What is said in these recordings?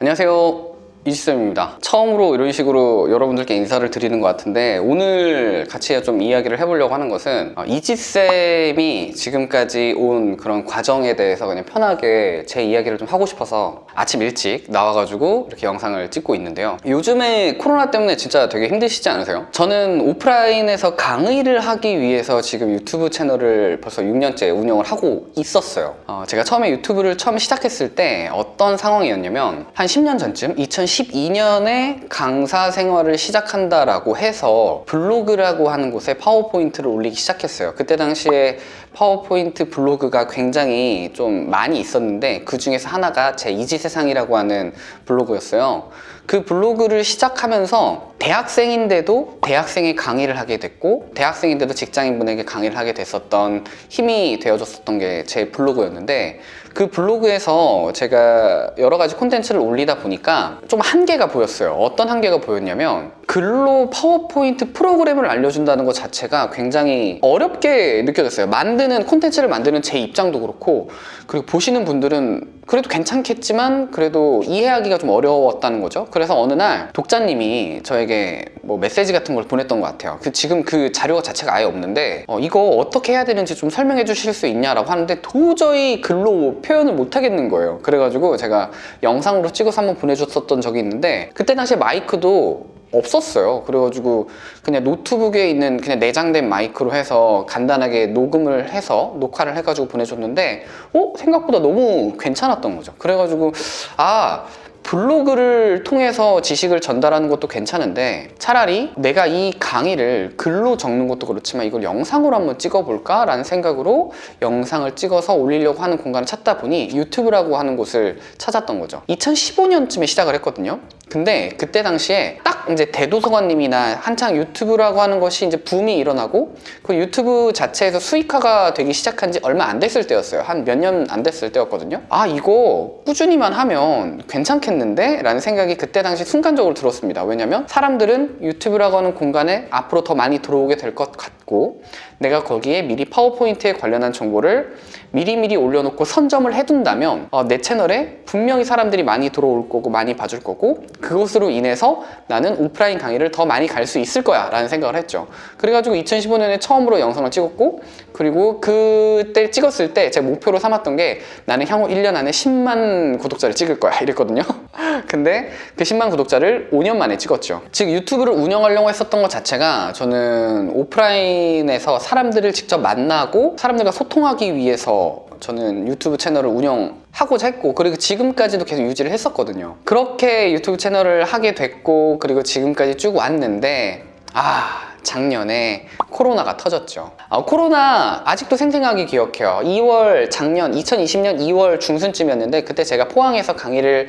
안녕하세요 이지쌤입니다. 처음으로 이런 식으로 여러분들께 인사를 드리는 것 같은데 오늘 같이 좀 이야기를 해보려고 하는 것은 어, 이지쌤이 지금까지 온 그런 과정에 대해서 그냥 편하게 제 이야기를 좀 하고 싶어서 아침 일찍 나와가지고 이렇게 영상을 찍고 있는데요. 요즘에 코로나 때문에 진짜 되게 힘드시지 않으세요? 저는 오프라인에서 강의를 하기 위해서 지금 유튜브 채널을 벌써 6년째 운영을 하고 있었어요. 어, 제가 처음에 유튜브를 처음 시작했을 때 어떤 상황이었냐면 한 10년 전쯤 2012년에 강사 생활을 시작한다라고 해서 블로그라고 하는 곳에 파워포인트를 올리기 시작했어요. 그때 당시에 파워포인트 블로그가 굉장히 좀 많이 있었는데 그 중에서 하나가 제 이지세상이라고 하는 블로그였어요. 그 블로그를 시작하면서 대학생인데도 대학생의 강의를 하게 됐고 대학생인데도 직장인분에게 강의를 하게 됐었던 힘이 되어줬었던 게 제 블로그였는데 그 블로그에서 제가 여러 가지 콘텐츠를 올리다 보니까 좀 한계가 보였어요. 어떤 한계가 보였냐면 글로 파워포인트 프로그램을 알려준다는 것 자체가 굉장히 어렵게 느껴졌어요. 만드는 콘텐츠를 만드는 제 입장도 그렇고 그리고 보시는 분들은 그래도 괜찮겠지만 그래도 이해하기가 좀 어려웠다는 거죠. 그래서 어느 날 독자님이 저에게 뭐 메시지 같은 걸 보냈던 것 같아요. 그 지금 그 자료 자체가 아예 없는데 어, 이거 어떻게 해야 되는지 좀 설명해 주실 수 있냐라고 하는데 도저히 글로 표현을 못 하겠는 거예요. 그래가지고 제가 영상으로 찍어서 한번 보내줬었던 적이 있는데 그때 당시에 마이크도 없었어요 그래가지고 그냥 노트북에 있는 그냥 내장된 마이크로 해서 간단하게 녹음을 해서 녹화를 해가지고 보내줬는데 어? 생각보다 너무 괜찮았던 거죠 그래가지고 아 블로그를 통해서 지식을 전달하는 것도 괜찮은데 차라리 내가 이 강의를 글로 적는 것도 그렇지만 이걸 영상으로 한번 찍어볼까? 라는 생각으로 영상을 찍어서 올리려고 하는 공간을 찾다 보니 유튜브라고 하는 곳을 찾았던 거죠 2015년쯤에 시작을 했거든요 근데 그때 당시에 딱 이제 대도서관님이나 한창 유튜브라고 하는 것이 이제 붐이 일어나고 그 유튜브 자체에서 수익화가 되기 시작한 지 얼마 안 됐을 때였어요. 한 몇 년 안 됐을 때였거든요. 아 이거 꾸준히만 하면 괜찮겠는데? 라는 생각이 그때 당시 순간적으로 들었습니다. 왜냐면 사람들은 유튜브라고 하는 공간에 앞으로 더 많이 들어오게 될 것 같고 내가 거기에 미리 파워포인트에 관련한 정보를 미리미리 올려놓고 선점을 해둔다면 어, 내 채널에 분명히 사람들이 많이 들어올 거고 많이 봐줄 거고 그것으로 인해서 나는 오프라인 강의를 더 많이 갈 수 있을 거야 라는 생각을 했죠. 그래가지고 2015년에 처음으로 영상을 찍었고 그리고 그때 찍었을 때 제 목표로 삼았던 게 나는 향후 1년 안에 10만 구독자를 찍을 거야 이랬거든요. 근데 그 10만 구독자를 5년 만에 찍었죠. 즉 유튜브를 운영하려고 했었던 것 자체가 저는 오프라인에서 사람들을 직접 만나고 사람들과 소통하기 위해서 저는 유튜브 채널을 운영하고자 했고 그리고 지금까지도 계속 유지를 했었거든요. 그렇게 유튜브 채널을 하게 됐고 그리고 지금까지 쭉 왔는데 아 작년에 코로나가 터졌죠. 아, 코로나 아직도 생생하게 기억해요. 2월 작년 2020년 2월 중순쯤이었는데 그때 제가 포항에서 강의를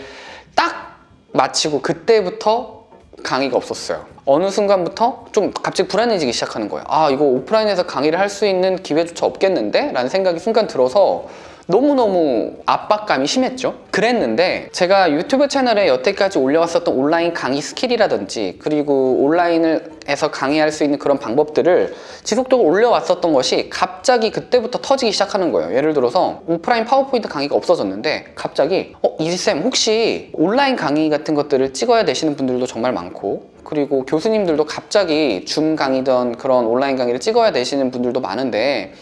딱 마치고 그때부터 강의가 없었어요 어느 순간부터 좀 갑자기 불안해지기 시작하는 거예요 아 이거 오프라인에서 강의를 할 수 있는 기회조차 없겠는데? 라는 생각이 순간 들어서 너무너무 압박감이 심했죠. 그랬는데 제가 유튜브 채널에 여태까지 올려왔었던 온라인 강의 skill이라든지 그리고 온라인에서 강의할 수 있는 그런 방법들을 지속적으로 올려왔었던 것이 갑자기 그때부터 터지기 시작하는 거예요. 예를 들어서 오프라인 파워포인트 강의가 없어졌는데 갑자기 어 이지쌤 혹시 온라인 강의 같은 것들을 찍어야 되시는 분들도 정말 많고 그리고 교수님들도 갑자기 줌 강의든 그런 온라인 강의를 찍어야 되시는 분들도 많은데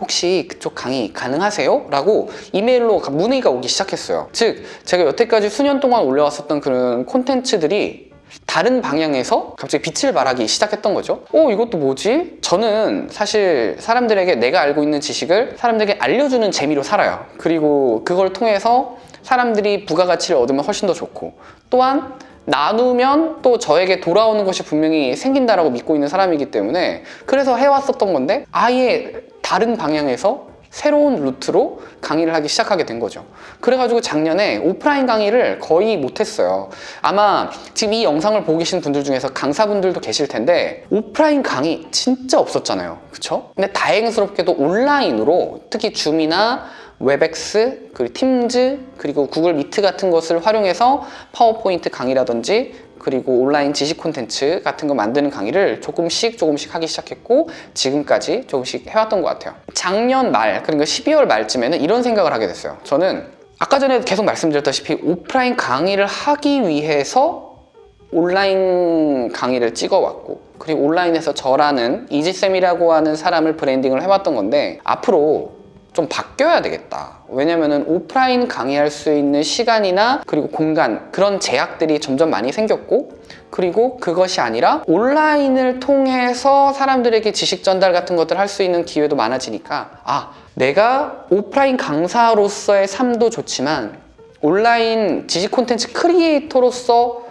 혹시 그쪽 강의 가능하세요? 라고 이메일로 문의가 오기 시작했어요 즉 제가 여태까지 수년 동안 올려왔었던 그런 콘텐츠들이 다른 방향에서 갑자기 빛을 발하기 시작했던 거죠 어 이것도 뭐지? 저는 사실 사람들에게 내가 알고 있는 지식을 사람들에게 알려주는 재미로 살아요 그리고 그걸 통해서 사람들이 부가가치를 얻으면 훨씬 더 좋고 또한 나누면 또 저에게 돌아오는 것이 분명히 생긴다라고 믿고 있는 사람이기 때문에 그래서 해왔었던 건데 아예 다른 방향에서 새로운 루트로 강의를 하기 시작하게 된 거죠. 그래가지고 작년에 오프라인 강의를 거의 못했어요. 아마 지금 이 영상을 보고 계신 분들 중에서 강사분들도 계실 텐데 오프라인 강의 진짜 없었잖아요. 그쵸? 근데 다행스럽게도 온라인으로 특히 Zoom이나 Webex, 그리고 Teams, 그리고 Google Meet 같은 것을 활용해서 파워포인트 강의라든지 그리고 온라인 지식 콘텐츠 같은 거 만드는 강의를 조금씩 조금씩 하기 시작했고 지금까지 조금씩 해왔던 것 같아요. 작년 말 그러니까 12월 말쯤에는 이런 생각을 하게 됐어요. 저는 아까 전에 계속 말씀드렸다시피 오프라인 강의를 하기 위해서 온라인 강의를 찍어왔고 그리고 온라인에서 저라는 이지쌤이라고 하는 사람을 브랜딩을 해왔던 건데 앞으로 좀 바뀌어야 되겠다. 왜냐면은 오프라인 강의할 수 있는 시간이나 그리고 공간 그런 제약들이 점점 많이 생겼고 그리고 그것이 아니라 온라인을 통해서 사람들에게 지식 전달 같은 것들 할 수 있는 기회도 많아지니까 아 내가 오프라인 강사로서의 삶도 좋지만 온라인 지식 콘텐츠 크리에이터로서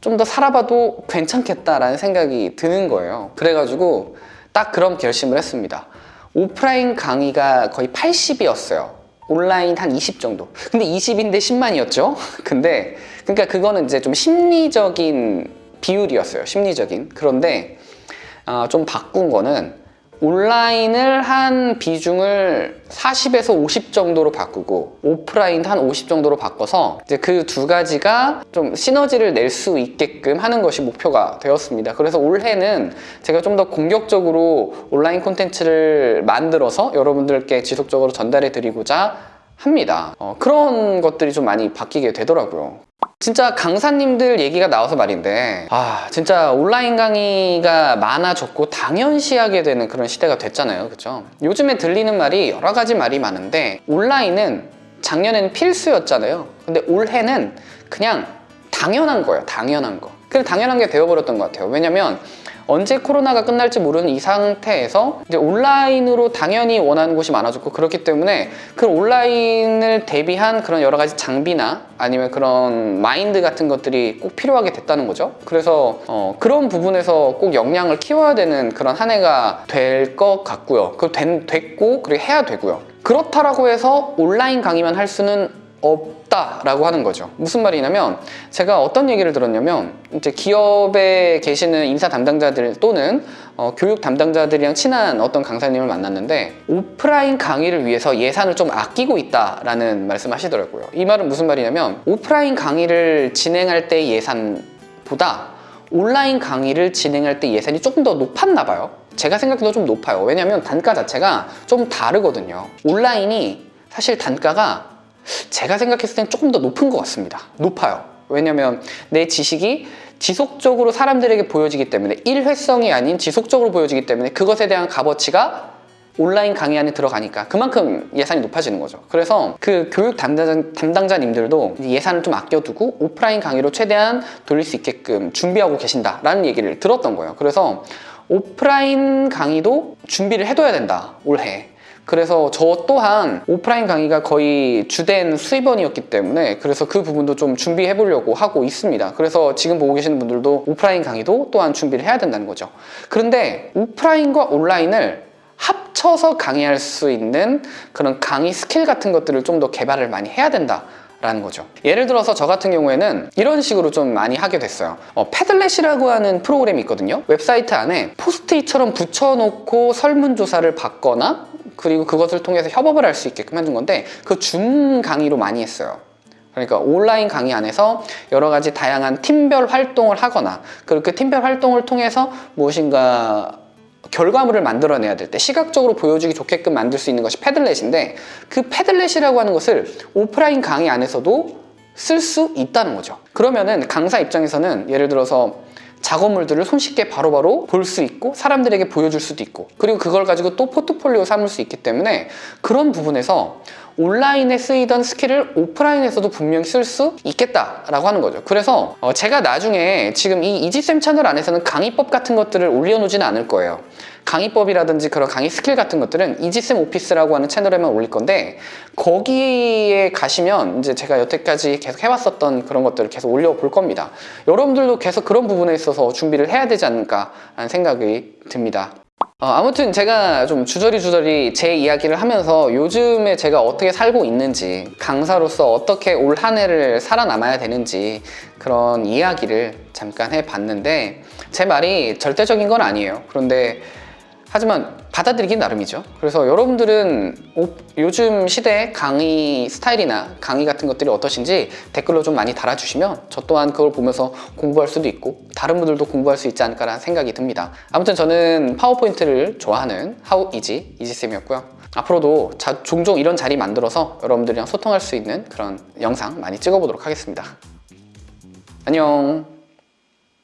좀 더 살아봐도 괜찮겠다라는 생각이 드는 거예요. 그래가지고 딱 그런 결심을 했습니다 오프라인 강의가 거의 80이었어요. 온라인 한 20 정도. 근데 20인데 10만이었죠? 근데 그러니까 그거는 이제 좀 심리적인 비율이었어요. 심리적인. 그런데 아, 좀 바꾼 거는 온라인을 한 비중을 40에서 50 정도로 바꾸고 오프라인 한50 정도로 바꿔서 이제 그 두 가지가 좀 시너지를 낼 수 있게끔 하는 것이 목표가 되었습니다. 그래서 올해는 제가 좀 더 공격적으로 온라인 콘텐츠를 만들어서 여러분들께 지속적으로 전달해 드리고자 합니다. 어, 그런 것들이 좀 많이 바뀌게 되더라고요. 진짜 강사님들 얘기가 나와서 말인데 아 진짜 온라인 강의가 많아졌고 당연시하게 되는 그런 시대가 됐잖아요. 그죠 요즘에 들리는 말이 여러 가지 말이 많은데 온라인은 작년에는 필수였잖아요. 근데 올해는 그냥 당연한 거예요 당연한 거. 그냥 당연한 게 되어버렸던 것 같아요. 왜냐면 언제 코로나가 끝날지 모르는 이 상태에서 이제 온라인으로 당연히 원하는 곳이 많아졌고 그렇기 때문에 그 온라인을 대비한 그런 여러 가지 장비나 아니면 그런 마인드 같은 것들이 꼭 필요하게 됐다는 거죠. 그래서 어, 그런 부분에서 꼭 역량을 키워야 되는 그런 한 해가 될 것 같고요. 그 된, 됐고 그리고 해야 되고요. 그렇다라고 해서 온라인 강의만 할 수는 없다라고 하는 거죠. 무슨 말이냐면 제가 어떤 얘기를 들었냐면 이제 기업에 계시는 인사 담당자들 또는 어, 교육 담당자들이랑 친한 어떤 강사님을 만났는데 오프라인 강의를 위해서 예산을 좀 아끼고 있다라는 말씀하시더라고요. 이 말은 무슨 말이냐면 오프라인 강의를 진행할 때 예산보다 온라인 강의를 진행할 때 예산이 조금 더 높았나 봐요. 제가 생각해도 좀 높아요. 왜냐면 단가 자체가 좀 다르거든요. 온라인이 사실 단가가 제가 생각했을 땐 조금 더 높은 것 같습니다. 높아요. 왜냐면 내 지식이 지속적으로 사람들에게 보여지기 때문에 일회성이 아닌 지속적으로 보여지기 때문에 그것에 대한 값어치가 온라인 강의 안에 들어가니까 그만큼 예산이 높아지는 거죠. 그래서 그 교육 담당자, 담당자님들도 예산을 좀 아껴두고 오프라인 강의로 최대한 돌릴 수 있게끔 준비하고 계신다라는 얘기를 들었던 거예요. 그래서 오프라인 강의도 준비를 해둬야 된다, 올해. 그래서 저 또한 오프라인 강의가 거의 주된 수입원이었기 때문에 그래서 그 부분도 좀 준비해 보려고 하고 있습니다. 그래서 지금 보고 계시는 분들도 오프라인 강의도 또한 준비를 해야 된다는 거죠. 그런데 오프라인과 온라인을 합쳐서 강의할 수 있는 그런 강의 스킬 같은 것들을 좀 더 개발을 많이 해야 된다. 라는 거죠 예를 들어서 저 같은 경우에는 이런 식으로 좀 많이 하게 됐어요 어, Padlet이라고 하는 프로그램이 있거든요 웹사이트 안에 포스트잇처럼 붙여놓고 설문조사를 받거나 그리고 그것을 통해서 협업을 할 수 있게끔 해둔 건데 그 줌 강의로 많이 했어요. 그러니까 온라인 강의 안에서 여러 가지 다양한 팀별 활동을 하거나 그리고 그 팀별 활동을 통해서 무엇인가 결과물을 만들어내야 될 때 시각적으로 보여주기 좋게끔 만들 수 있는 것이 Padlet인데 그 Padlet이라고 하는 것을 오프라인 강의 안에서도 쓸 수 있다는 거죠. 그러면은 강사 입장에서는 예를 들어서 작업물들을 손쉽게 바로바로 볼 수 있고 사람들에게 보여줄 수도 있고 그리고 그걸 가지고 또 포트폴리오 삼을 수 있기 때문에 그런 부분에서 온라인에 쓰이던 skill을 오프라인에서도 분명히 쓸 수 있겠다라고 하는 거죠. 그래서 어 제가 나중에 지금 이 이지쌤 채널 안에서는 강의법 같은 것들을 올려놓지는 않을 거예요 강의법이라든지 그런 강의 스킬 같은 것들은 이지쌤 오피스라고 하는 채널에만 올릴 건데 거기에 가시면 이제 제가 여태까지 계속 해왔었던 그런 것들을 계속 올려볼 겁니다. 여러분들도 계속 그런 부분에 있어서 준비를 해야 되지 않을까 라는 생각이 듭니다. 어, 아무튼 제가 좀 주저리 주저리 제 이야기를 하면서 요즘에 제가 어떻게 살고 있는지 강사로서 어떻게 올 한 해를 살아남아야 되는지 그런 이야기를 잠깐 해봤는데 제 말이 절대적인 건 아니에요. 그런데 하지만 받아들이기 나름이죠 그래서 여러분들은 오, 요즘 시대 강의 스타일이나 강의 같은 것들이 어떠신지 댓글로 좀 많이 달아주시면 저 또한 그걸 보면서 공부할 수도 있고 다른 분들도 공부할 수 있지 않을까라는 생각이 듭니다 아무튼 저는 파워포인트를 좋아하는 하우 이지 이지쌤이었고요 앞으로도 자- 종종 이런 자리 만들어서 여러분들이랑 소통할 수 있는 그런 영상 많이 찍어보도록 하겠습니다. 안녕.